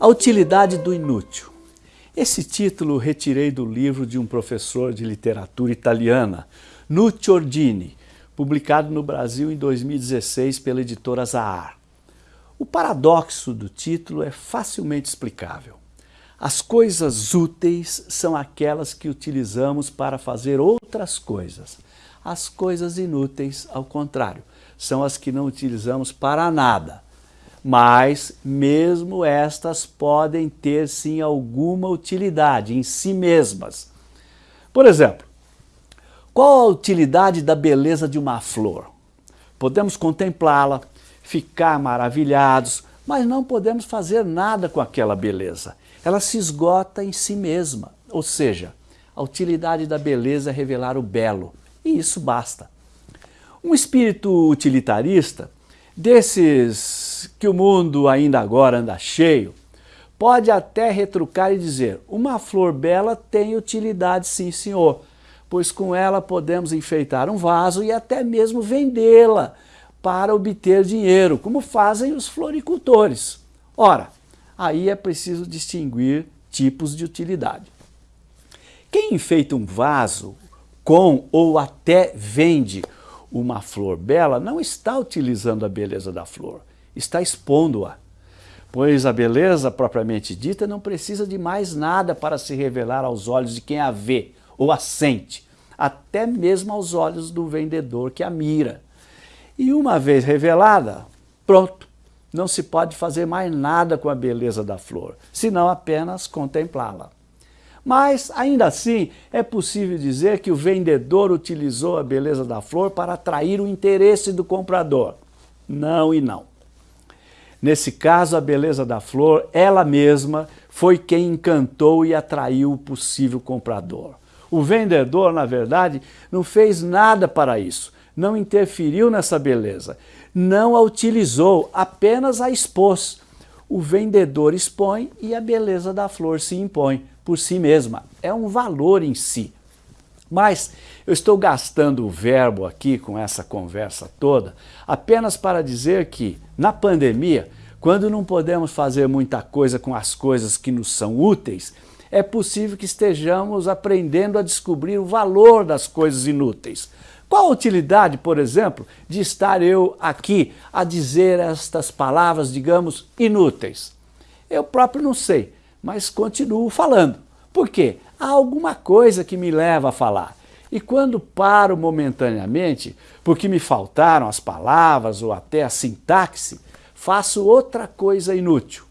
A utilidade do inútil. Esse título retirei do livro de um professor de literatura italiana, Nuccio Ordini, publicado no Brasil em 2016 pela editora Zahar. O paradoxo do título é facilmente explicável. As coisas úteis são aquelas que utilizamos para fazer outras coisas. As coisas inúteis, ao contrário, são as que não utilizamos para nada mas mesmo estas podem ter sim alguma utilidade em si mesmas. Por exemplo, qual a utilidade da beleza de uma flor? Podemos contemplá-la, ficar maravilhados, mas não podemos fazer nada com aquela beleza. Ela se esgota em si mesma, ou seja, a utilidade da beleza é revelar o belo, e isso basta. Um espírito utilitarista desses que o mundo ainda agora anda cheio, pode até retrucar e dizer, uma flor bela tem utilidade sim senhor, pois com ela podemos enfeitar um vaso e até mesmo vendê-la para obter dinheiro, como fazem os floricultores. Ora, aí é preciso distinguir tipos de utilidade. Quem enfeita um vaso com ou até vende uma flor bela não está utilizando a beleza da flor, está expondo-a. Pois a beleza propriamente dita não precisa de mais nada para se revelar aos olhos de quem a vê ou a sente, até mesmo aos olhos do vendedor que a mira. E uma vez revelada, pronto, não se pode fazer mais nada com a beleza da flor, senão apenas contemplá-la. Mas, ainda assim, é possível dizer que o vendedor utilizou a beleza da flor para atrair o interesse do comprador. Não e não. Nesse caso, a beleza da flor, ela mesma, foi quem encantou e atraiu o possível comprador. O vendedor, na verdade, não fez nada para isso, não interferiu nessa beleza, não a utilizou, apenas a expôs. O vendedor expõe e a beleza da flor se impõe por si mesma, é um valor em si. Mas eu estou gastando o verbo aqui com essa conversa toda apenas para dizer que, na pandemia, quando não podemos fazer muita coisa com as coisas que nos são úteis, é possível que estejamos aprendendo a descobrir o valor das coisas inúteis. Qual a utilidade, por exemplo, de estar eu aqui a dizer estas palavras, digamos, inúteis? Eu próprio não sei, mas continuo falando. Por quê? Há alguma coisa que me leva a falar. E quando paro momentaneamente, porque me faltaram as palavras ou até a sintaxe, faço outra coisa inútil.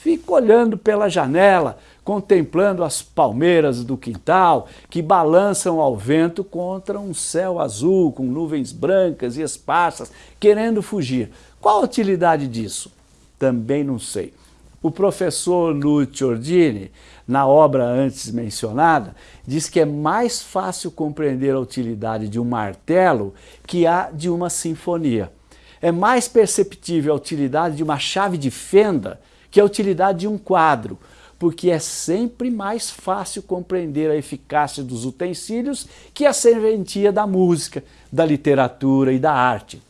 Fico olhando pela janela, contemplando as palmeiras do quintal que balançam ao vento contra um céu azul com nuvens brancas e esparsas, querendo fugir. Qual a utilidade disso? Também não sei. O professor Lucio Ordini, na obra antes mencionada, diz que é mais fácil compreender a utilidade de um martelo que a de uma sinfonia. É mais perceptível a utilidade de uma chave de fenda que a utilidade de um quadro, porque é sempre mais fácil compreender a eficácia dos utensílios que a serventia da música, da literatura e da arte.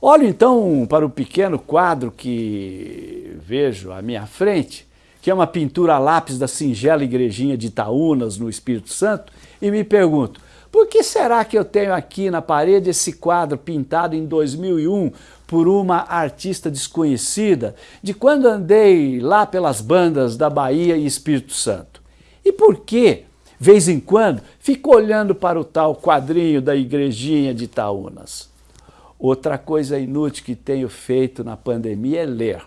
Olho então para o pequeno quadro que vejo à minha frente, que é uma pintura a lápis da singela igrejinha de Itaúnas, no Espírito Santo, e me pergunto, por que será que eu tenho aqui na parede esse quadro pintado em 2001 por uma artista desconhecida, de quando andei lá pelas bandas da Bahia e Espírito Santo? E por que, vez em quando, fico olhando para o tal quadrinho da igrejinha de Itaúnas? Outra coisa inútil que tenho feito na pandemia é ler.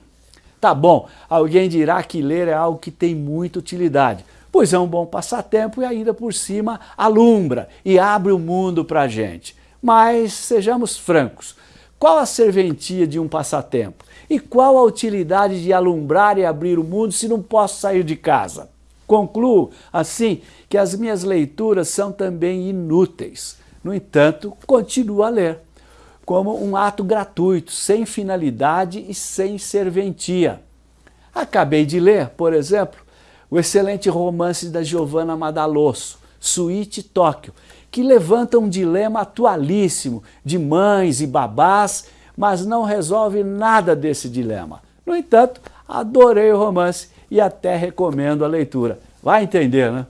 Tá bom, alguém dirá que ler é algo que tem muita utilidade, pois é um bom passatempo e ainda por cima alumbra e abre o mundo para a gente. Mas sejamos francos, qual a serventia de um passatempo? E qual a utilidade de alumbrar e abrir o mundo se não posso sair de casa? Concluo, assim, que as minhas leituras são também inúteis. No entanto, continuo a ler como um ato gratuito, sem finalidade e sem serventia. Acabei de ler, por exemplo, o excelente romance da Giovanna Madalosso, Suíte Tóquio, que levanta um dilema atualíssimo de mães e babás, mas não resolve nada desse dilema. No entanto, adorei o romance e até recomendo a leitura. Vai entender, né?